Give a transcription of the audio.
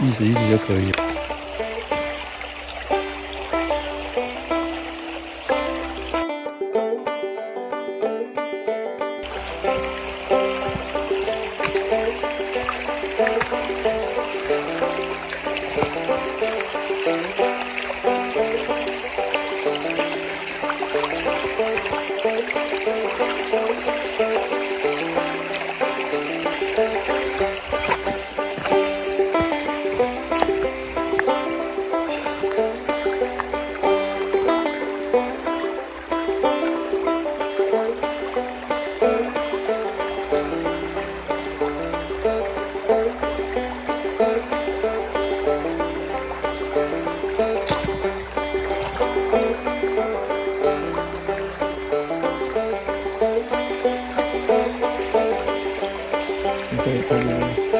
意思意思就可以了。对对对